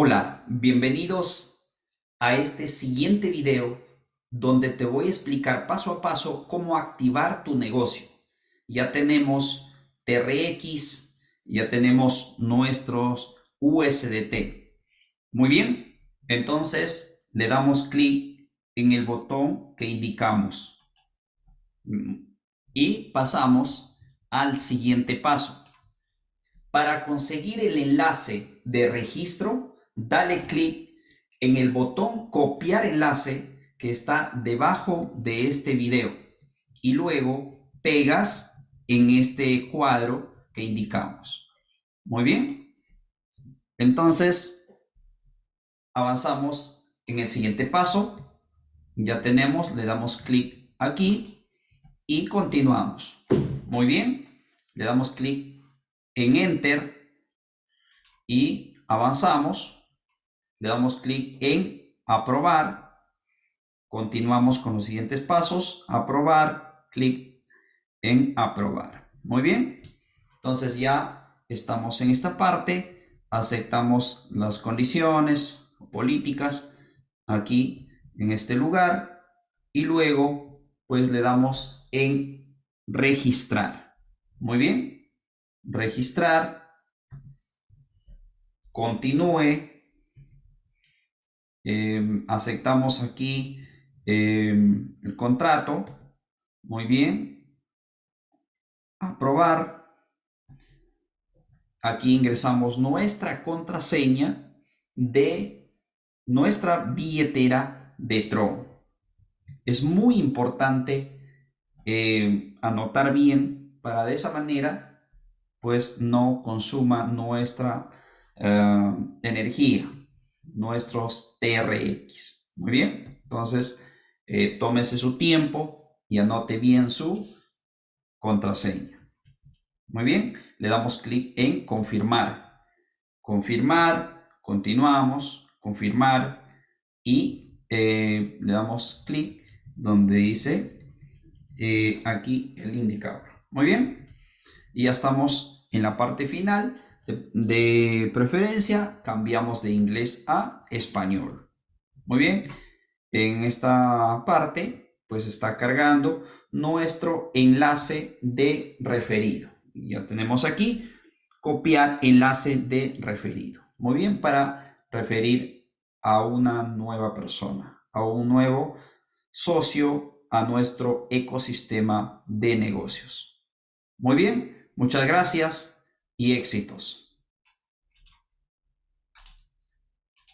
Hola, bienvenidos a este siguiente video donde te voy a explicar paso a paso cómo activar tu negocio. Ya tenemos TRX, ya tenemos nuestros USDT. Muy bien, entonces le damos clic en el botón que indicamos y pasamos al siguiente paso. Para conseguir el enlace de registro, dale clic en el botón copiar enlace que está debajo de este video y luego pegas en este cuadro que indicamos. Muy bien. Entonces, avanzamos en el siguiente paso. Ya tenemos, le damos clic aquí y continuamos. Muy bien. Le damos clic en Enter y avanzamos le damos clic en aprobar, continuamos con los siguientes pasos, aprobar, clic en aprobar. Muy bien, entonces ya estamos en esta parte, aceptamos las condiciones políticas aquí en este lugar. Y luego pues le damos en registrar. Muy bien, registrar, continúe, Em, aceptamos aquí em, el contrato. Muy bien. Aprobar. Aquí ingresamos nuestra contraseña de nuestra billetera de Tron. Es muy importante em, anotar bien para de esa manera pues no consuma nuestra energía nuestros TRX. Muy bien, entonces eh, tómese su tiempo y anote bien su contraseña. Muy bien, le damos clic en confirmar. Confirmar, continuamos, confirmar y eh, le damos clic donde dice eh, aquí el indicador. Muy bien, y ya estamos en la parte final de, preferencia, cambiamos de inglés a español. Muy bien, en esta parte, pues está cargando nuestro enlace de referido. Ya tenemos aquí, copiar enlace de referido. Muy bien, para referir a una nueva persona, a un nuevo socio a nuestro ecosistema de negocios. Muy bien, muchas gracias y éxitos.